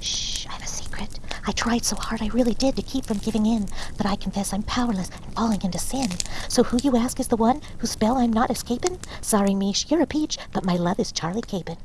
Shh, I have a secret. I tried so hard, I really did, to keep from giving in, but I confess I'm powerless and falling into sin. So who you ask is the one whose spell I'm not escaping? Sorry, Mish, you're a peach, but my love is Charlie Capon.